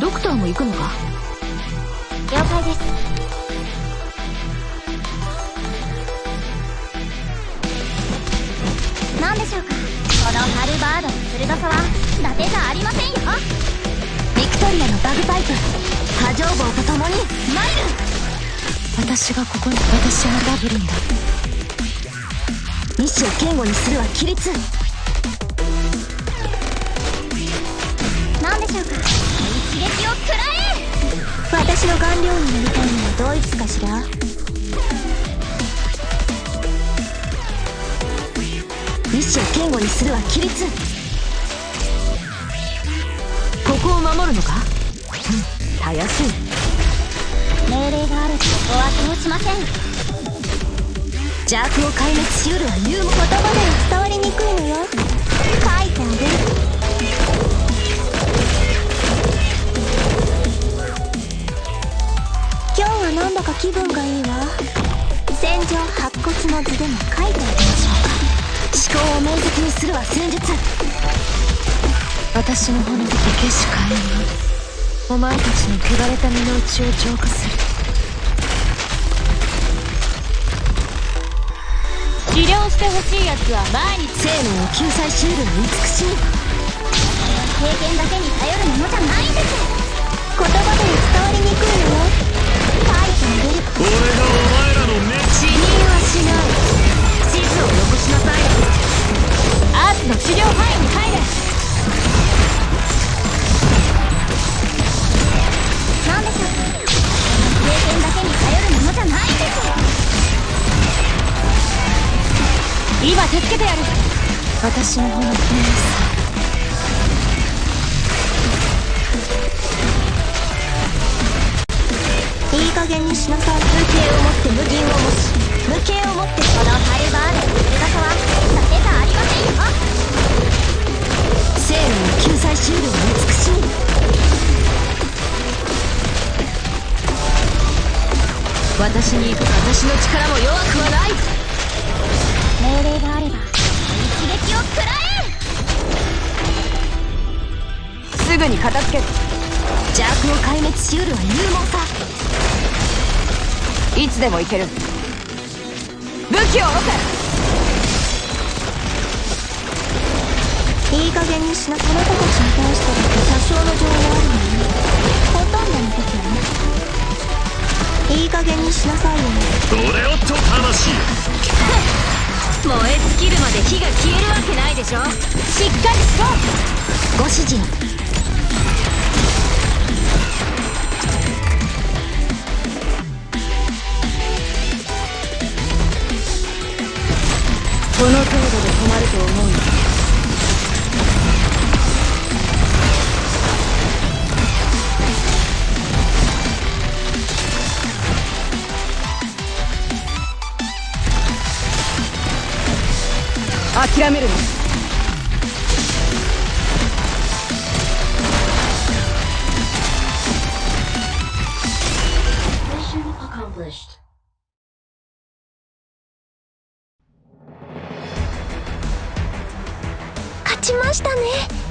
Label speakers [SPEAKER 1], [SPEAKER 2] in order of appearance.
[SPEAKER 1] ドクターも行くのか？
[SPEAKER 2] 了解です。何でしょうか？このハルバードの鋭さは伊達じゃありませんよ。
[SPEAKER 1] ビクトリアのバグパイプ波状棒と共にマイル私がここに私はダブルンだ。意志を堅固にするは規律。
[SPEAKER 2] 何でしょうか？一撃を食らえ!
[SPEAKER 1] 私の顔料になりたいのはドイツかしら?意志を堅固にするは規律!ここを守るのか?うんたやすい。
[SPEAKER 2] 命令があるとここは通しません。
[SPEAKER 1] 邪悪を壊滅しうるは言うも
[SPEAKER 2] 言葉でか気分がいいわ。戦場白骨の図でも書いてあげましょうか。
[SPEAKER 1] 思考を明晰にするは戦術。私の骨ごと決し火炎がお前たちの汚れた身の内を浄化する。
[SPEAKER 3] 治療してほしいやつは前に
[SPEAKER 1] 生命を救済しうるは美しい
[SPEAKER 2] 経験だけに頼るな
[SPEAKER 3] 今助けてやる。
[SPEAKER 1] 私の骨のさ
[SPEAKER 2] いい加減にしなさい。無形をもって無銀を持ち無形をもってこのハルバードの鋭さはだけじゃありませんよ。
[SPEAKER 1] 生命救済しうるは美しい。私に私の力も弱くはない。
[SPEAKER 2] 命令があれば一撃を食らえ
[SPEAKER 3] すぐに片付ける
[SPEAKER 1] 邪悪を壊滅しうるは勇猛さ。
[SPEAKER 3] いつでも行ける。武器を下ろせ
[SPEAKER 2] いい加減にしなこの子たちに対して。だって多少の情があるのよほとんどの時はねいい加減にしなさいよ。
[SPEAKER 4] どれをと話
[SPEAKER 1] 燃え尽きるまで火が消えるわけないでしょ。
[SPEAKER 3] しっかりしろ。
[SPEAKER 1] ご指示
[SPEAKER 3] この程度で止まると思うの？
[SPEAKER 2] 勝ちましたね。